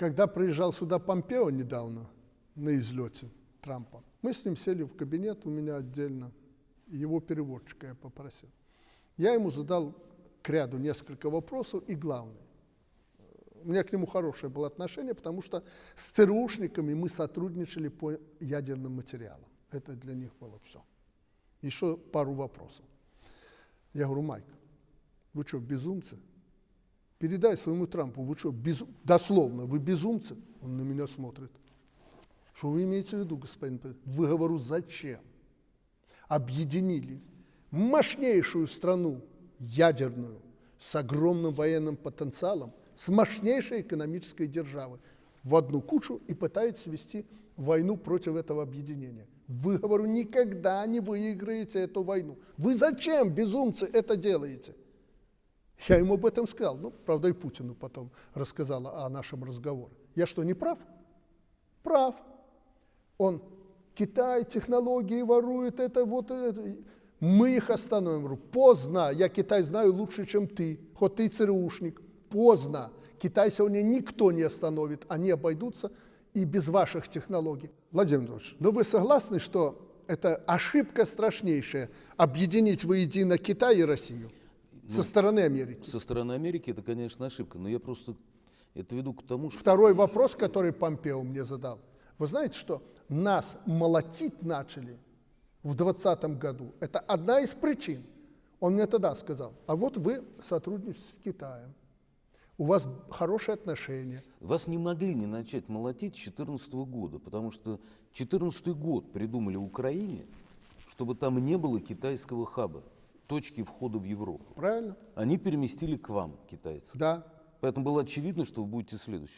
Когда приезжал сюда Помпео недавно на излете Трампа, мы с ним сели в кабинет у меня отдельно, его переводчика я попросил. Я ему задал к ряду несколько вопросов и главное. У меня к нему хорошее было отношение, потому что с ЦРУшниками мы сотрудничали по ядерным материалам. Это для них было все. Еще пару вопросов. Я говорю, Майк, вы что, безумцы? Передай своему Трампу, вы что, безу... дословно, вы безумцы? Он на меня смотрит. Что вы имеете в виду, господин? президент? Вы, говорю, зачем? Объединили мощнейшую страну, ядерную, с огромным военным потенциалом, с мощнейшей экономической державой в одну кучу и пытаетесь вести войну против этого объединения. Вы, говорю, никогда не выиграете эту войну. Вы зачем, безумцы, это делаете? Я ему об этом сказал. Ну, правда, и Путину потом рассказала о нашем разговоре. Я что, не прав? Прав. Он, Китай, технологии ворует, это вот это. Мы их остановим. Поздно. Я Китай знаю лучше, чем ты. Хоть ты ЦРУшник. Поздно. Китай сегодня никто не остановит. Они обойдутся и без ваших технологий. Владимир Владимирович, ну вы согласны, что это ошибка страшнейшая объединить воедино Китай и Россию со стороны Америки? Со стороны Америки это, конечно, ошибка, но я просто это веду к тому, что... Второй вопрос, который Помпео мне задал. Вы знаете, что нас молотить начали в 2020 году? Это одна из причин. Он мне тогда сказал, а вот вы сотрудничаете с Китаем, у вас хорошие отношения. Вас не могли не начать молотить с 2014 года, потому что 2014 год придумали Украине, чтобы там не было китайского хаба, точки входа в Европу. Правильно? Они переместили к вам, китайцы. Да. Поэтому было очевидно, что вы будете следующим.